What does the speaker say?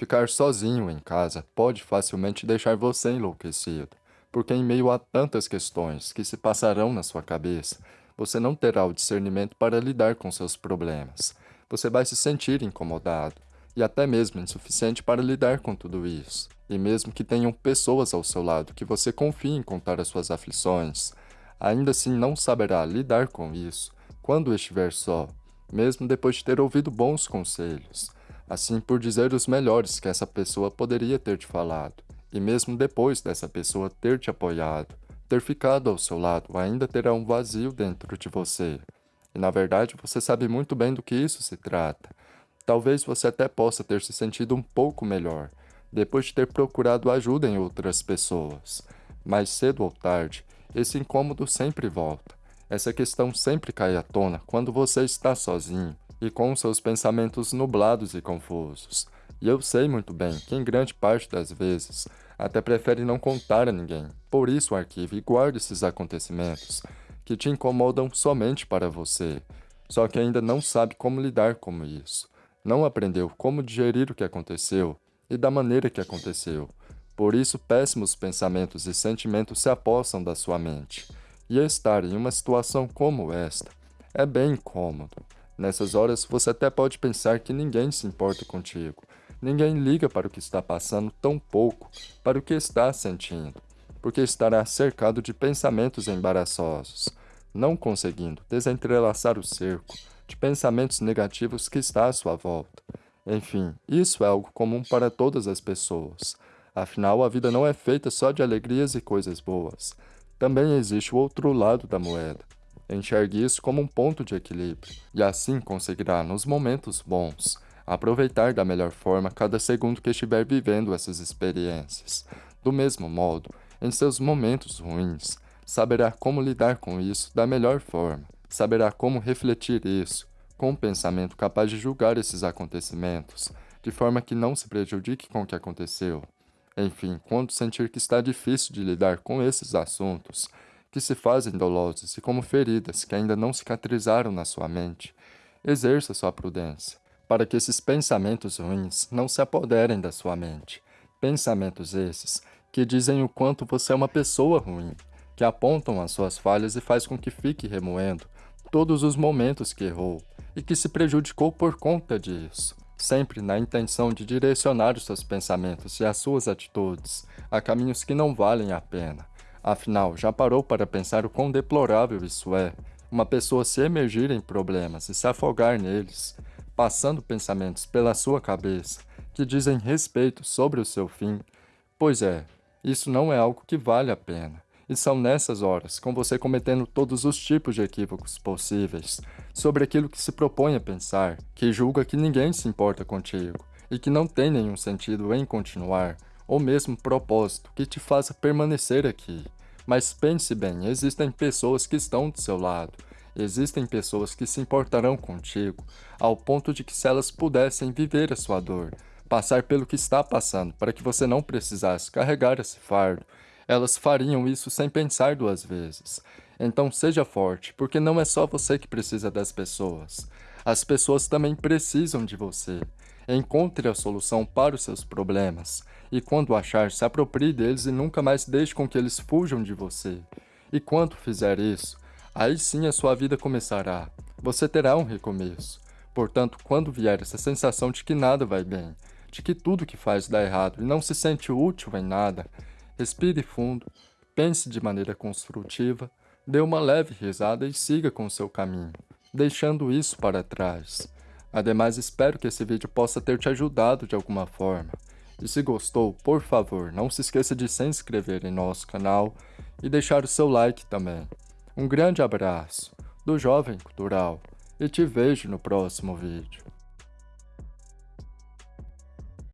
Ficar sozinho em casa pode facilmente deixar você enlouquecido, porque em meio a tantas questões que se passarão na sua cabeça, você não terá o discernimento para lidar com seus problemas. Você vai se sentir incomodado e até mesmo insuficiente para lidar com tudo isso. E mesmo que tenham pessoas ao seu lado que você confie em contar as suas aflições, ainda assim não saberá lidar com isso quando estiver só, mesmo depois de ter ouvido bons conselhos assim por dizer os melhores que essa pessoa poderia ter te falado. E mesmo depois dessa pessoa ter te apoiado, ter ficado ao seu lado, ainda terá um vazio dentro de você. E na verdade você sabe muito bem do que isso se trata. Talvez você até possa ter se sentido um pouco melhor, depois de ter procurado ajuda em outras pessoas. Mas cedo ou tarde, esse incômodo sempre volta. Essa questão sempre cai à tona quando você está sozinho, e com seus pensamentos nublados e confusos. E eu sei muito bem que em grande parte das vezes até prefere não contar a ninguém. Por isso arquive e guarde esses acontecimentos que te incomodam somente para você. Só que ainda não sabe como lidar com isso. Não aprendeu como digerir o que aconteceu e da maneira que aconteceu. Por isso péssimos pensamentos e sentimentos se apossam da sua mente. E estar em uma situação como esta é bem incômodo. Nessas horas, você até pode pensar que ninguém se importa contigo. Ninguém liga para o que está passando, tão pouco para o que está sentindo, porque estará cercado de pensamentos embaraçosos, não conseguindo desentrelaçar o cerco de pensamentos negativos que está à sua volta. Enfim, isso é algo comum para todas as pessoas. Afinal, a vida não é feita só de alegrias e coisas boas. Também existe o outro lado da moeda, Enxergue isso como um ponto de equilíbrio, e assim conseguirá, nos momentos bons, aproveitar da melhor forma cada segundo que estiver vivendo essas experiências. Do mesmo modo, em seus momentos ruins, saberá como lidar com isso da melhor forma, saberá como refletir isso, com um pensamento capaz de julgar esses acontecimentos, de forma que não se prejudique com o que aconteceu. Enfim, quando sentir que está difícil de lidar com esses assuntos, que se fazem dolosos e como feridas que ainda não cicatrizaram na sua mente. Exerça sua prudência, para que esses pensamentos ruins não se apoderem da sua mente. Pensamentos esses que dizem o quanto você é uma pessoa ruim, que apontam as suas falhas e faz com que fique remoendo todos os momentos que errou e que se prejudicou por conta disso, sempre na intenção de direcionar os seus pensamentos e as suas atitudes a caminhos que não valem a pena, Afinal, já parou para pensar o quão deplorável isso é? Uma pessoa se emergir em problemas e se afogar neles, passando pensamentos pela sua cabeça que dizem respeito sobre o seu fim. Pois é, isso não é algo que vale a pena. E são nessas horas, com você cometendo todos os tipos de equívocos possíveis sobre aquilo que se propõe a pensar, que julga que ninguém se importa contigo e que não tem nenhum sentido em continuar, ou mesmo propósito que te faça permanecer aqui. Mas pense bem, existem pessoas que estão do seu lado, existem pessoas que se importarão contigo, ao ponto de que se elas pudessem viver a sua dor, passar pelo que está passando para que você não precisasse carregar esse fardo, elas fariam isso sem pensar duas vezes. Então seja forte, porque não é só você que precisa das pessoas. As pessoas também precisam de você. Encontre a solução para os seus problemas e quando achar, se aproprie deles e nunca mais deixe com que eles fujam de você. E quando fizer isso, aí sim a sua vida começará. Você terá um recomeço. Portanto, quando vier essa sensação de que nada vai bem, de que tudo que faz dá errado e não se sente útil em nada, respire fundo, pense de maneira construtiva, dê uma leve risada e siga com seu caminho, deixando isso para trás. Ademais, espero que esse vídeo possa ter te ajudado de alguma forma. E se gostou, por favor, não se esqueça de se inscrever em nosso canal e deixar o seu like também. Um grande abraço do Jovem Cultural e te vejo no próximo vídeo.